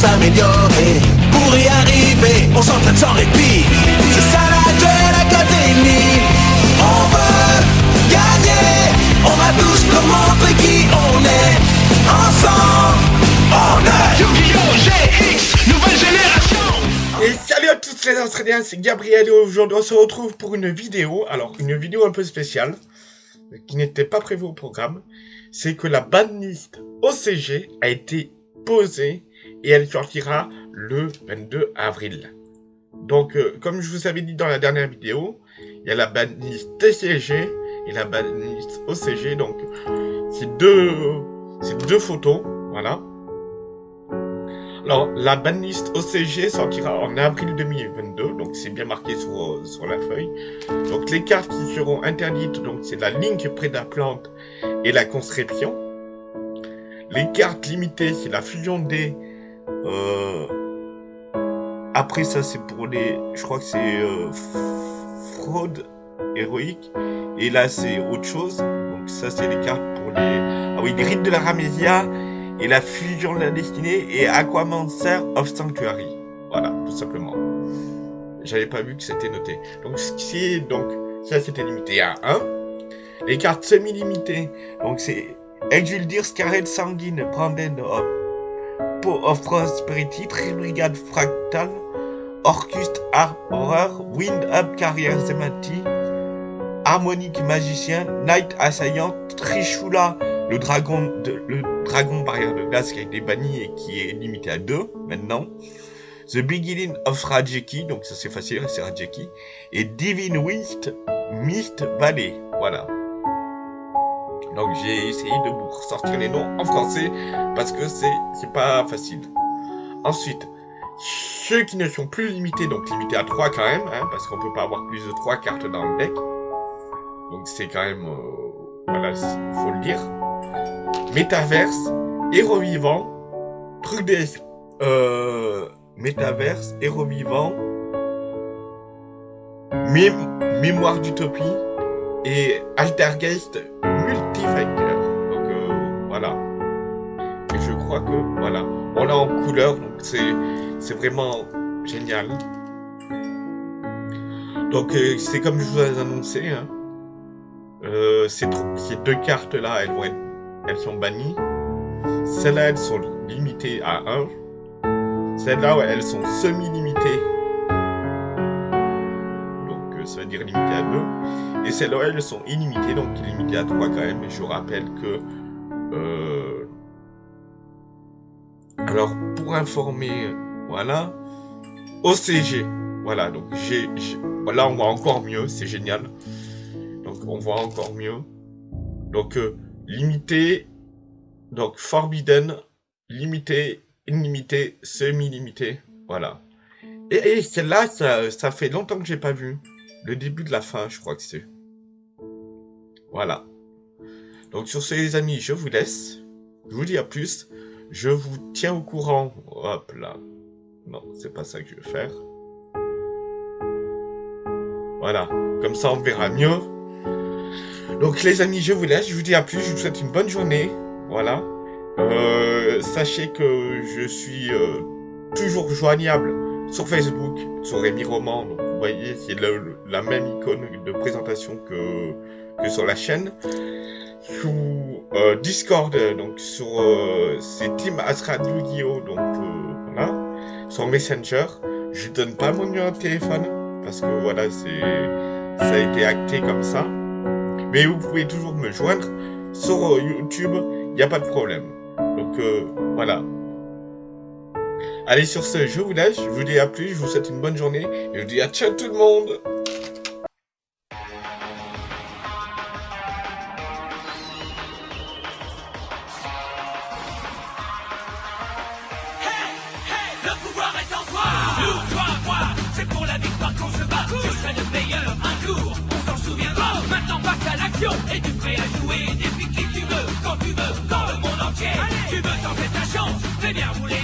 s'améliorer. Pour y arriver, on s'entraîne sans répit. C'est ça la Duel Academy. On veut gagner. On va tous leur montrer qui on est. Ensemble, on est Yu-Gi-Oh! GX, nouvelle génération Et salut à tous les Australiens, c'est Gabriel et aujourd'hui on se retrouve pour une vidéo, alors une vidéo un peu spéciale, qui n'était pas prévue au programme, c'est que la banlist OCG a été posée et elle sortira le 22 avril. Donc euh, comme je vous avais dit dans la dernière vidéo, il y a la banlist TCG et la banlist OCG, donc c'est deux, deux photos, voilà. Alors, la banlist OCG sortira en avril 2022, donc c'est bien marqué sur, sur la feuille. Donc les cartes qui seront interdites, donc c'est la ligne près de la plante et la conscription. Les cartes limitées, c'est la fusion des... Euh, après ça, c'est pour les... Je crois que c'est euh, fraude héroïque. Et là, c'est autre chose. Donc ça, c'est les cartes pour les... Ah oui, les rites de la Ramésia et la fusion de la destinée et Aquamancer of Sanctuary. Voilà, tout simplement. J'avais pas vu que c'était noté. Donc, c'est donc ça c'était limité à 1. Les cartes semi-limitées, donc c'est Exuldir, Scarlet Sanguine, Brandon of of Prosperity, Tribrigade Fractal, Orcust Horror, Wind Up Carrier Zemati, Harmonique Magicien, Night Assaillant, Trishula, le dragon, le dragon barrière de glace qui a été banni et qui est limité à 2 maintenant. The Beginning of Rajeki, donc ça c'est facile, c'est Rajeki. Et Divine Mist, Mist Valley, voilà. Donc j'ai essayé de vous ressortir les noms en français parce que c'est pas facile. Ensuite, ceux qui ne sont plus limités, donc limités à 3 quand même, hein, parce qu'on peut pas avoir plus de 3 cartes dans le deck. Donc c'est quand même, euh, voilà, il faut le dire. Métaverse, héros vivant, truc des... Euh, métaverse, héros vivant, mé mémoire d'utopie et Altergeist Multifactor. Donc euh, voilà. Et je crois que voilà, on l'a en couleur, donc c'est vraiment génial. Donc euh, c'est comme je vous ai annoncé, hein. euh, ces, deux cartes là, elles vont être, elles sont bannies. Celles-là, elles sont limitées à 1. Celles-là, elles sont semi-limitées. Ça veut dire limitées à 2. Et celles-là, elles sont illimitées, donc limitées à 3 quand même. Et je rappelle que... Euh... Alors, pour informer, voilà. OCG. Voilà, donc j'ai... Voilà, on voit encore mieux, c'est génial. Donc, on voit encore mieux. Donc, euh, limité donc forbidden, limité, illimité, semi-limité, voilà. Et, et celle-là, ça, ça fait longtemps que j'ai pas vu. Le début de la fin, je crois que c'est. Voilà. Donc sur ce les amis, je vous laisse. Je vous dis à plus. Je vous tiens au courant. Hop là. Non, c'est pas ça que je veux faire. Voilà. Comme ça, on verra mieux. Donc les amis, je vous laisse. Je vous dis à plus. Je vous souhaite une bonne journée. Voilà. Euh, sachez que je suis euh, toujours joignable sur Facebook, sur Rémi Roman. Voyez, c'est la même icône de présentation que, que sur la chaîne. Sous euh, Discord, donc sur euh, Team Astra Yu-Gi-Oh! Donc euh, voilà. Sur Messenger, je donne pas mon numéro de téléphone parce que voilà, c'est ça a été acté comme ça. Mais vous pouvez toujours me joindre sur YouTube il n'y a pas de problème. Donc euh, voilà. Allez sur ce, je vous laisse, je vous dis à plus, je vous souhaite une bonne journée, et je vous dis à ciao tout le monde. Le pouvoir est en toi. Nous, toi, moi, c'est pour la victoire qu'on se bat. Je serai le meilleur un jour, on s'en souviendra. Maintenant passe à l'action, es-tu prêt à jouer Depuis qui tu veux, quand tu veux, dans le monde entier. Tu veux tenter ta chance, fais bien rouler